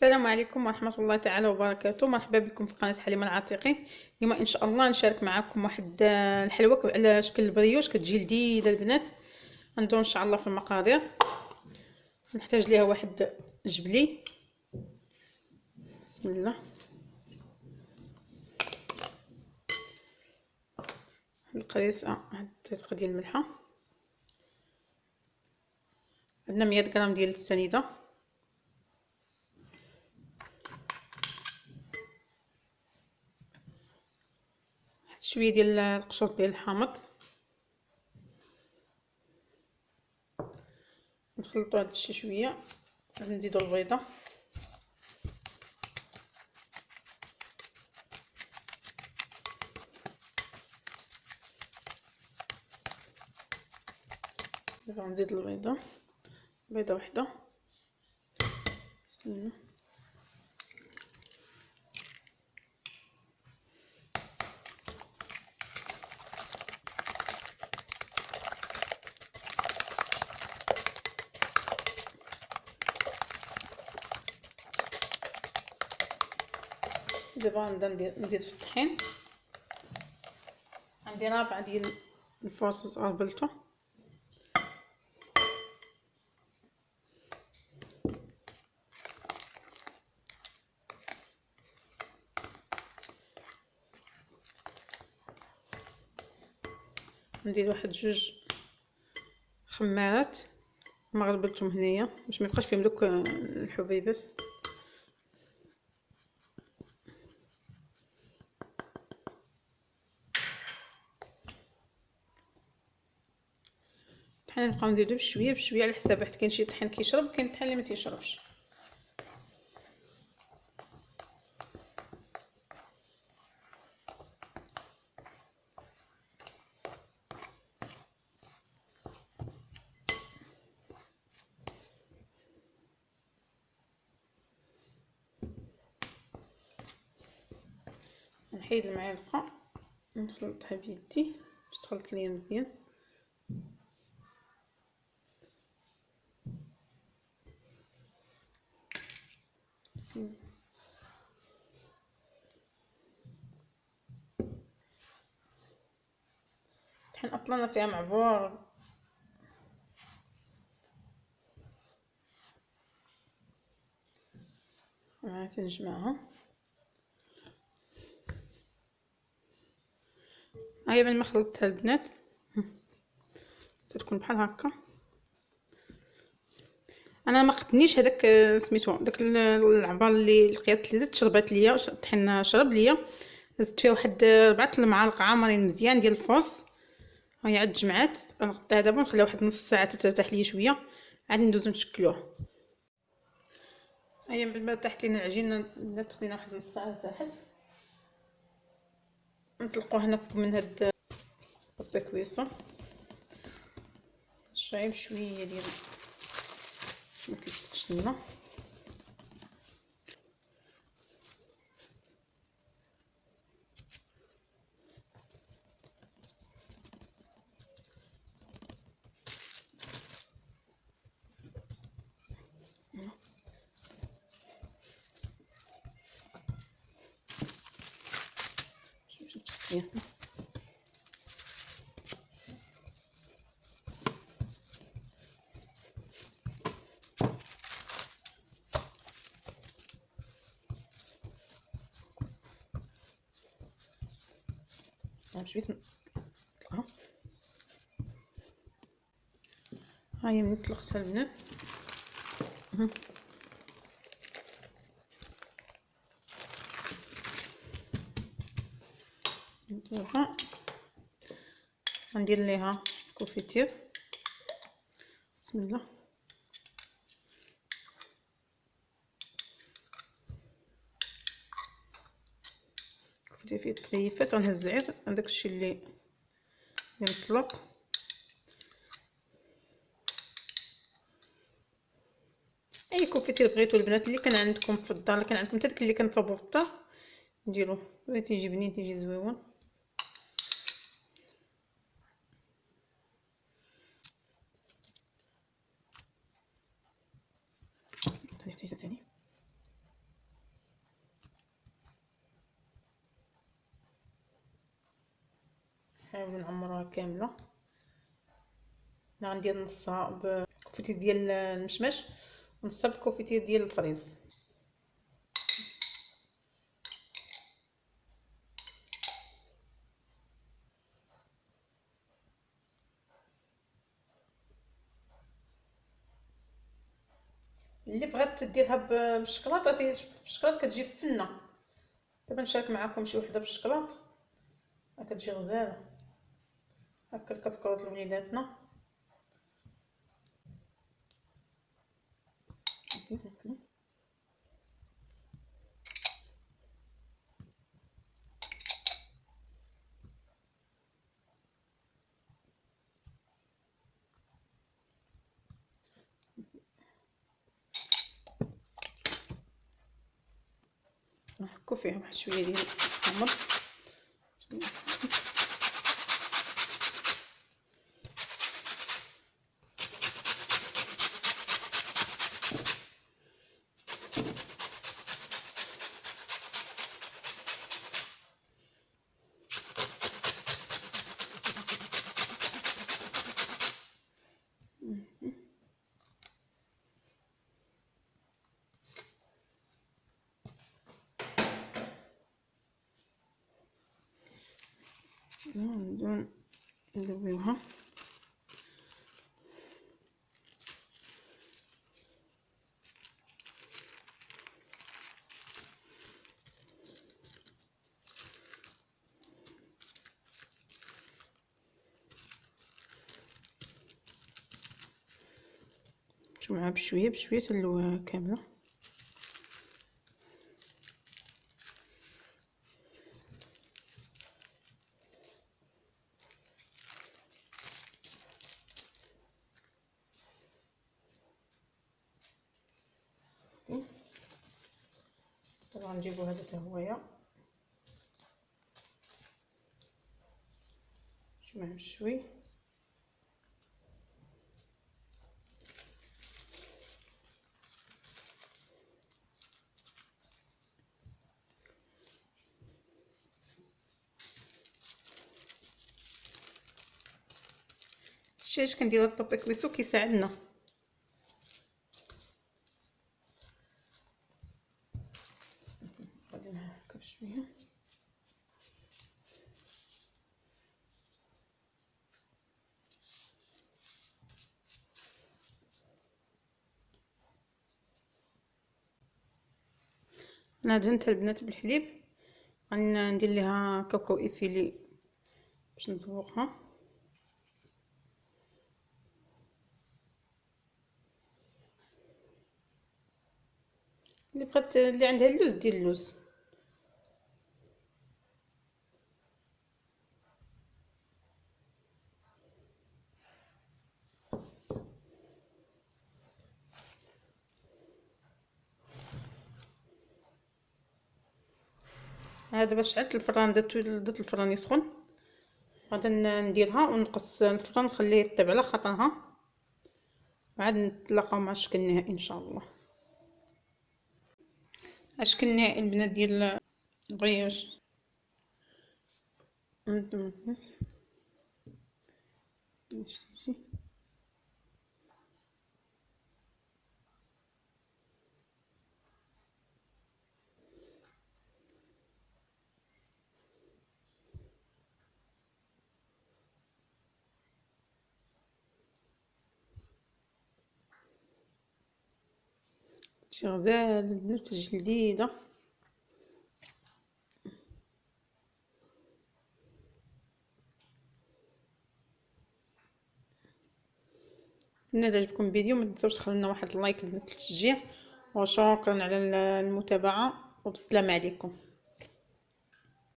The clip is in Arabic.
السلام عليكم ورحمة الله تعالى وبركاته. مرحبا بكم في قناة حليمة العتيقي اليوم إن شاء الله نشارك معكم واحد الحلوى على شكل البريوش كتجي لذيذة البنات. ندور إن شاء الله في المقادير. نحتاج ليها واحد جبلي. بسم الله. القريصة واحد تدقة ديال الملحة. عندنا مية غرام ديال شوية ديال القشور ديال الحامض. نخلطو هاد الشي شوية. نزيدو البيضة. دابا نزيد البيضة. بيضة وحدة. بسم دابا نبدا نزيد في الطحين عندي رابعه ديال الفرص غربلته ندير واحد جوج خمارات. ما غربلتهم هنايا باش ما يبقاش فيهم دوك الحبيبات. الطحين نبقاو نديرو بشوية بشوية على حساب واحد كاين شي طحين كيشرب كاين طحين اللي ما تيشربش. نحيد المعلقة نخلطها بيدي باش تخلط ليا مزيان. بسم الله الحين أصلا فيها معبور نجمعها هاي من ما خلطتها البنات. تكون بحال هكا. أنا ما قدنيش هذاك سميتو داك العبار اللي لقيت اللي شربات ليا الطحين شرب ليا. زدت فيها واحد ربعة المعالق عامرين مزيان ديال الفوس هاي عاد جمعات. غنغطيها دابا ونخليها واحد نص ساعة ترتاح ليا شوية. عاد ندوزو نشكلوها. هيا من بعد تحت لينا العجينه خدينا واحد نص ساعة تحت نطلقوا هنا من هاد التكويصه شوية بشويه ديال ما كيصدقش لنا Yeah. بشويه نطلقها هاهي من طلقتها البنات نديرها غندير ليها confiture بسم الله. confiture فيه التليفات غنهز غير هذاك الشيء اللي اللي مطلق. أي كوفيتير بغيتو البنات اللي كان عندكم في الدار اللي كان عندكم حتى داك اللي كنطلبوا في الدار نديرو تيجي بنين تيجي زويون حتى ثاني نحاول نعمرها كاملة. أنا غندير نصها بكفتي ديال المشمش ونصها بكفتي ديال الفريز. اللي بغات ديرها بالشكلاط بالشكلاط كتجي فنة. دابا نشارك معكم شي وحدة بالشكلاط كتجي غزالة. هكا الكسكروط لوليداتنا نحكو فيها واحد شوية ديال التمر بدون ندويوها معها بشوية بشوية تلوها كاملة. طبعا نجيبو هذا حتى هويا شوية بشوي الشاش كندير الطبق كويسو كيساعدنا شوية. أنا دهنت البنات بالحليب غندير ليها كاكاو ايفيلي باش نزوقها اللي بغات اللي عندها اللوز دير اللوز. هذا باش شعلت الفران درت درت الفران يسخن. غادي نديرها ونقص الفران نخليه يطيب على خاطرها. عاد نتلاقاو مع الشكل النهائي إن شاء الله. الشكل النهائي البنات ديال البريوش شغال نتج جديدة نتمنى عجبكم الفيديو ما تنسوش تخلونا واحد اللايك للتشجيع وشكرا على المتابعة وبسلام عليكم.